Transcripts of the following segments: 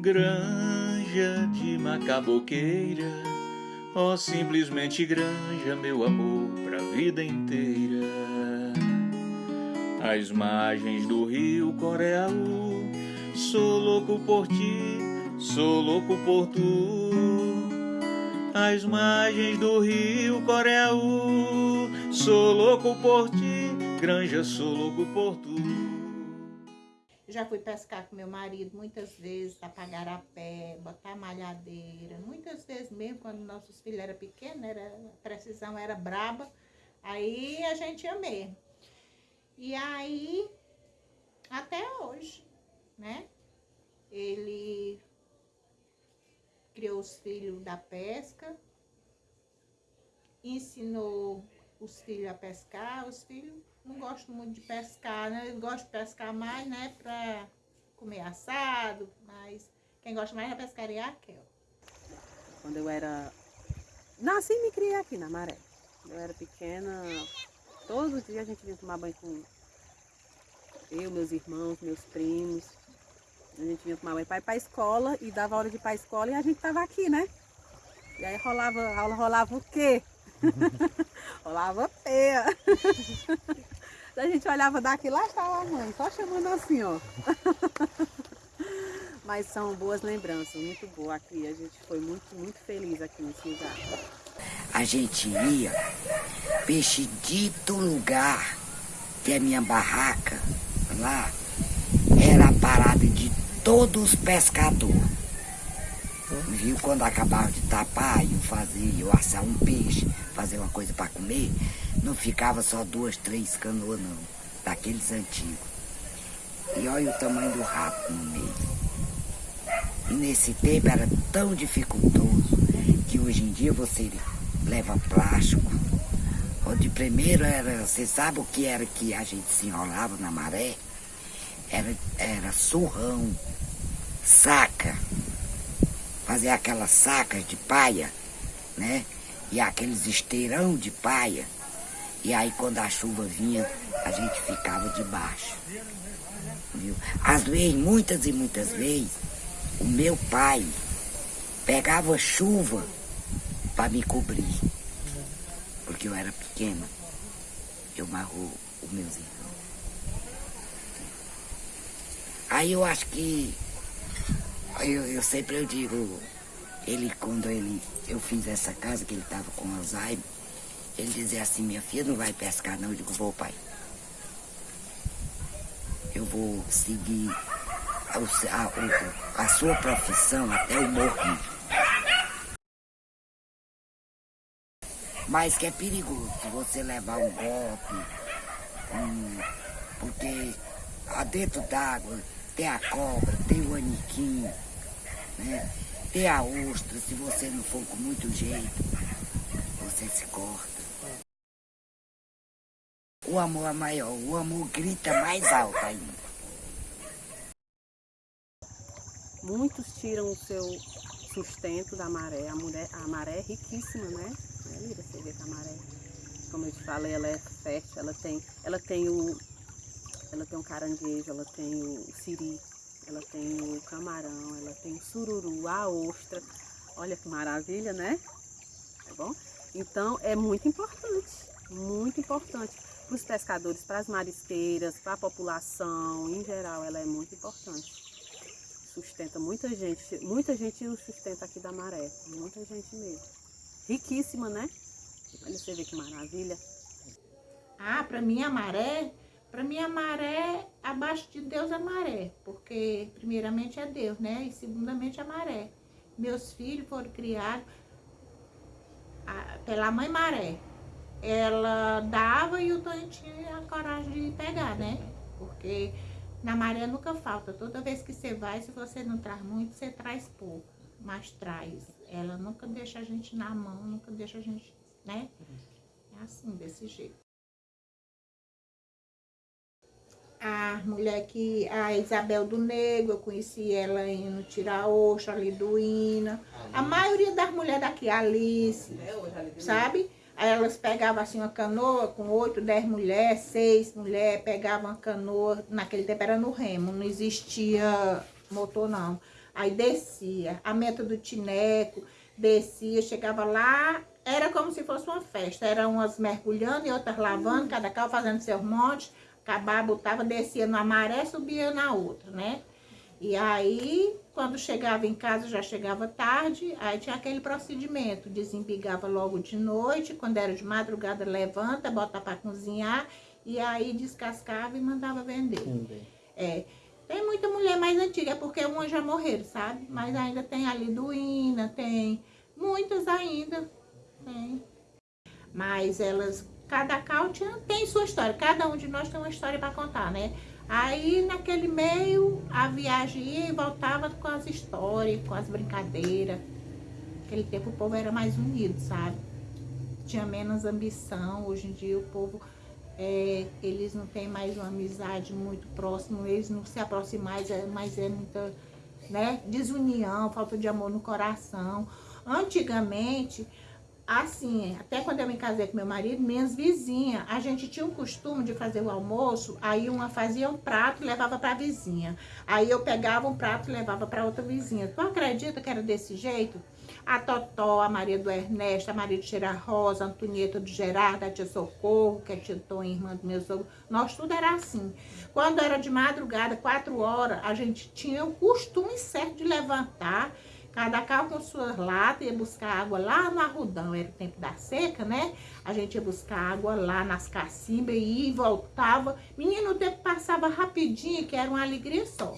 Granja de macaboqueira, ó oh, simplesmente granja, meu amor, pra vida inteira. As margens do rio Coreaú, sou louco por ti, sou louco por tu. As margens do rio Coreaú, sou louco por ti, granja, sou louco por tu. Já fui pescar com meu marido muitas vezes, apagar a pé, botar malhadeira. Muitas vezes mesmo, quando nossos filhos eram pequenos, era, a precisão era braba, aí a gente ia mesmo. E aí, até hoje, né? Ele criou os filhos da pesca, ensinou os filhos a pescar, os filhos não gosto muito de pescar, né? Eu gosto de pescar mais, né, pra comer assado, mas quem gosta mais da pescaria é a Kel. Quando eu era... Nasci e me criei aqui na Maré. Eu era pequena, todos os dias a gente vinha tomar banho com eu, meus irmãos, meus primos. A gente vinha tomar banho para ir para a escola e dava hora de ir para a escola e a gente tava aqui, né? E aí rolava, a aula rolava o quê? rolava peia. a gente olhava daqui, lá estava a mãe, só chamando assim, ó. Mas são boas lembranças, muito boa aqui. A gente foi muito, muito feliz aqui nesse lugar. A gente ia, peixe dito lugar, que a minha barraca, lá, era a parada de todos os pescadores. Viu? Quando acabava de tapar, eu fazia, eu assar um peixe, fazer uma coisa para comer, não ficava só duas, três canoas não, daqueles antigos. E olha o tamanho do rato no meio. E nesse tempo era tão dificultoso que hoje em dia você leva plástico. O de primeiro era, você sabe o que era que a gente se enrolava na maré? Era, era surrão, saca fazer aquelas sacas de paia, né? E aqueles esteirão de paia. E aí quando a chuva vinha, a gente ficava debaixo. Viu? Às vezes, muitas e muitas vezes, o meu pai pegava chuva para me cobrir. Porque eu era pequena. Eu marrou os meus irmãos. Aí eu acho que eu, eu sempre eu digo, ele quando ele, eu fiz essa casa, que ele estava com Alzheimer, ele dizia assim, minha filha não vai pescar não, eu digo, vou pai. Eu vou seguir a, a, a sua profissão até o morrer. Mas que é perigoso você levar um golpe, um, porque dentro d'água tem a cobra, tem o aniquim, né? Tem a ostra, se você não for com muito jeito, você se corta. O amor é maior, o amor grita mais alto ainda. Muitos tiram o seu sustento da maré. A, mulher, a maré é riquíssima, né? É você vê que a maré, como eu te falei, ela é fértil, ela tem, ela tem o. Ela tem um caranguejo, ela tem o siri, ela tem o camarão, ela tem o sururu, a ostra. Olha que maravilha, né? Tá bom? Então é muito importante, muito importante para os pescadores, para as marisqueiras, para a população, em geral, ela é muito importante. Sustenta muita gente, muita gente sustenta aqui da maré, muita gente mesmo. Riquíssima, né? Olha você ver que maravilha. Ah, para mim a maré para mim, a maré, abaixo de Deus, a maré. Porque, primeiramente, é Deus, né? E, segundamente, a maré. Meus filhos foram criados a, pela mãe maré. Ela dava e o Tonho tinha a coragem de pegar, né? Porque na maré nunca falta. Toda vez que você vai, se você não traz muito, você traz pouco. Mas traz. Ela nunca deixa a gente na mão, nunca deixa a gente, né? É assim, desse jeito. A mulher que, a Isabel do Negro, eu conheci ela indo tirar oxa ali do Ina. A maioria das mulheres daqui, Alice, sabe? Aí elas pegavam assim uma canoa com oito, dez mulheres, seis mulheres, pegavam uma canoa, naquele tempo era no remo, não existia motor não. Aí descia, a meta do Tineco, descia, chegava lá, era como se fosse uma festa. Eram umas mergulhando e outras lavando, cada carro fazendo seus montes. Acabava, botava, descia numa maré, subia na outra, né? E aí, quando chegava em casa, já chegava tarde, aí tinha aquele procedimento, desembigava logo de noite, quando era de madrugada, levanta, bota para cozinhar, e aí descascava e mandava vender. Entendi. É, tem muita mulher mais antiga, porque umas já morreram, sabe? Mas ainda tem a Liduína, tem muitas ainda, tem. Mas elas, cada tinha- tem sua história, cada um de nós tem uma história para contar, né? Aí, naquele meio, a viagem ia e voltava com as histórias, com as brincadeiras. Naquele tempo o povo era mais unido, sabe? Tinha menos ambição. Hoje em dia o povo, é, eles não têm mais uma amizade muito próxima, eles não se aproximam mais, é, mas é muita né, desunião, falta de amor no coração. Antigamente, assim, até quando eu me casei com meu marido, minhas vizinhas, a gente tinha um costume de fazer o almoço, aí uma fazia um prato e levava para a vizinha. Aí eu pegava um prato e levava para outra vizinha. Tu acredita que era desse jeito? A Totó, a Maria do Ernesto, a Maria de Cheira Rosa, a Antonieta do Gerardo, a tia Socorro, que é tia Tom, irmã do meu sogro. Nós tudo era assim. Quando era de madrugada, quatro horas, a gente tinha o costume certo de levantar, cada carro com suas latas, ia buscar água lá no arrudão, era o tempo da seca, né? A gente ia buscar água lá nas cacimbas e voltava. Menino, o tempo passava rapidinho, que era uma alegria só.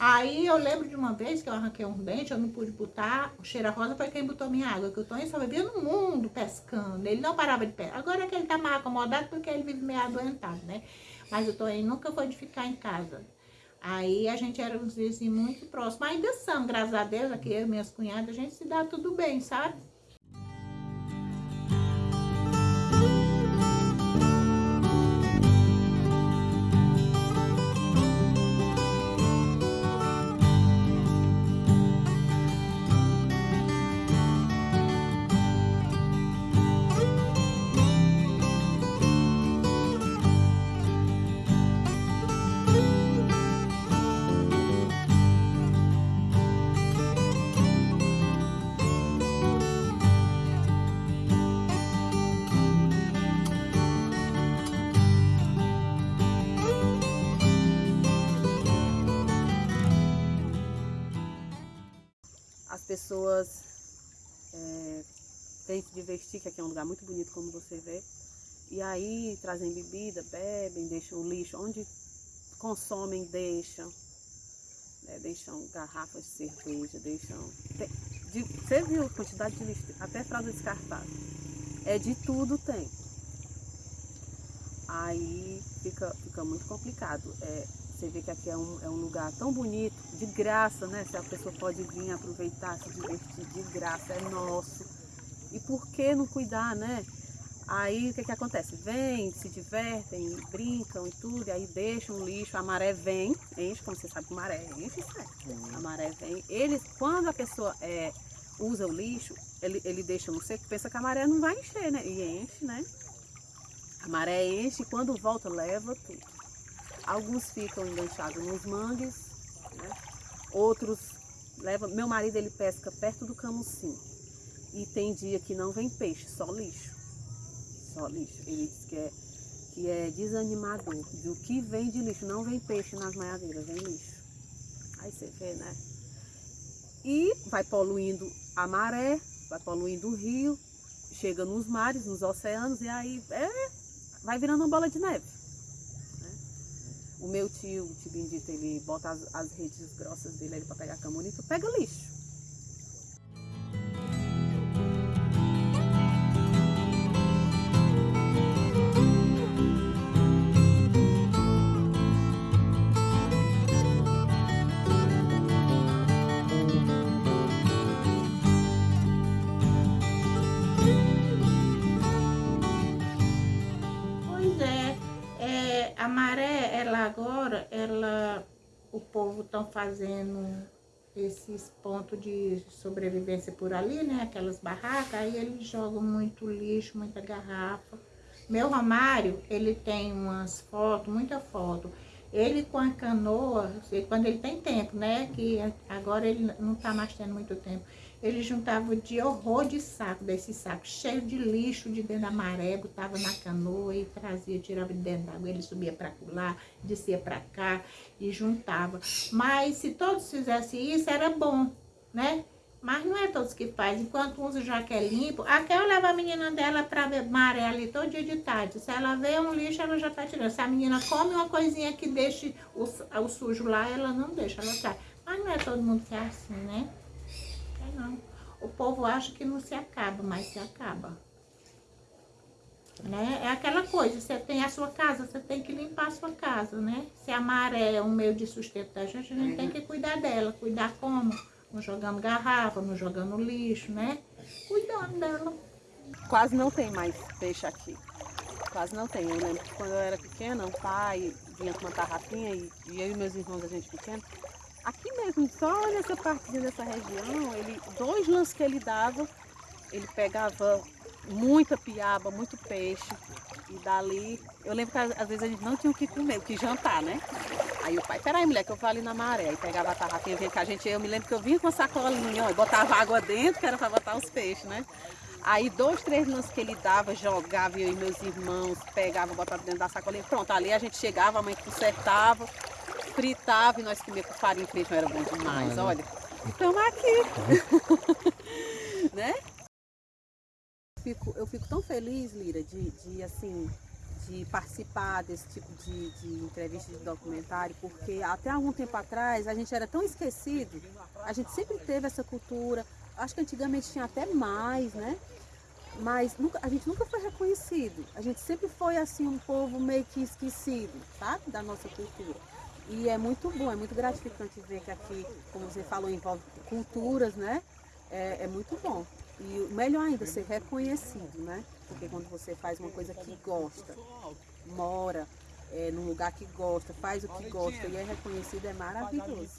Aí eu lembro de uma vez que eu arranquei um dente, eu não pude botar, o cheira rosa foi quem botou minha água, que o Tonho só vivia no mundo pescando, ele não parava de pescar. Agora é que ele tá mais acomodado porque ele vive meio adoentado, né? Mas o Tonho nunca foi de ficar em casa. Aí a gente era uns vizinhos muito próximos, ainda são, graças a Deus, aqui eu e minhas cunhadas, a gente se dá tudo bem, sabe? Pessoas é, têm se divertir, que aqui é um lugar muito bonito, como você vê. E aí trazem bebida, bebem, deixam o lixo onde consomem, deixam. né, deixam garrafas de cerveja, deixam. tem- de- você viu a quantidade de lixo? Até fralda descartada. É de tudo tem. Aí fica, fica muito complicado. É, você vê que aqui é um, é um lugar tão bonito, de graça, né? Se a pessoa pode vir aproveitar, se divertir de graça, é nosso. E por que não cuidar, né? Aí o que, que acontece? Vem, se divertem, brincam e tudo, e aí deixam o lixo, a maré vem, enche, como você sabe que maré enche, sai. A maré vem. Eles, quando a pessoa é, usa o lixo, ele, ele deixa no seco, pensa que a maré não vai encher, né? E enche, né? A maré enche e quando volta leva tudo. Alguns ficam enganchados nos mangues, né? outros levam. Meu marido ele pesca perto do camucim. E tem dia que não vem peixe, só lixo. Só lixo. Ele diz que é, que é desanimador. Do que vem de lixo, não vem peixe nas maiadeiras, vem lixo. Aí você vê, né? E vai poluindo a maré, vai poluindo o rio, chega nos mares, nos oceanos, e aí é, vai virando uma bola de neve. O meu tio, o tio Bendito, ele bota as, as redes grossas dele para pegar camonito, pega lixo. Povo estão fazendo esses pontos de sobrevivência por ali, né? Aquelas barracas, aí eles jogam muito lixo, muita garrafa. Meu Romário, ele tem umas fotos, muita foto, Ele com a canoa, quando ele tem tempo, né? Que agora ele não está mais tendo muito tempo. Ele juntava de horror de saco, desse saco cheio de lixo de dentro da maré, botava na canoa e trazia, tirava de dentro d'água. Ele subia para lá, descia para cá e juntava. Mas se todos fizessem isso, era bom, né? Mas não é todos que fazem. Enquanto uns já quer limpo, a Kel leva a menina dela pra maré ali todo dia de tarde. Se ela vê um lixo, ela já tá tirando. Se a menina come uma coisinha que deixe o, o sujo lá, ela não deixa, ela traz. Mas não é todo mundo que é assim, né? Não. O povo acha que não se acaba, mas se acaba. Né? É aquela coisa, você tem a sua casa, você tem que limpar a sua casa, né? Se a maré é um meio de sustento da gente, a gente tem que cuidar dela. Cuidar como? não jogando garrafa, não jogando lixo, né? Cuidando dela. Quase não tem mais peixe aqui. Quase não tem. Eu lembro que quando eu era pequena, o pai vinha com uma tarrafinha e, e eu e meus irmãos, a gente pequena, aqui mesmo, só nessa partezinha dessa região, ele, dois lances que ele dava, ele pegava muita piaba, muito peixe. E dali, eu lembro que às vezes a gente não tinha o que comer, o que jantar, né? Aí o pai, peraí, mulher, que eu vou ali na maré. Aí pegava a tarrafinha, vinha com a gente. Eu me lembro que eu vinha com a sacolinha, ó, e botava água dentro, que era para botar os peixes, né? Aí dois, três lances que ele dava, jogava, eu e meus irmãos pegava, botava dentro da sacolinha. Pronto, ali a gente chegava, a mãe consertava, fritava e nós comíamos com farinha e era bom demais, olha. Estamos aqui. né? fico, eu fico tão feliz, Lira, de, de assim, de participar desse tipo de, de entrevista de documentário, porque até algum tempo atrás a gente era tão esquecido, a gente sempre teve essa cultura, acho que antigamente tinha até mais, né? Mas nunca, a gente nunca foi reconhecido, a gente sempre foi assim um povo meio que esquecido, sabe? Da nossa cultura. E é muito bom, é muito gratificante ver que aqui, como você falou, envolve culturas, né? É, é muito bom. E melhor ainda, ser reconhecido, né? Porque quando você faz uma coisa que gosta, mora é, num lugar que gosta, faz o que gosta e é reconhecido, é maravilhoso.